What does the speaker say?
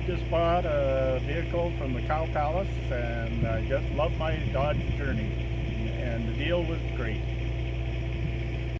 I just bought a vehicle from the Cow Palace and I just love my Dodge Journey and the deal was great.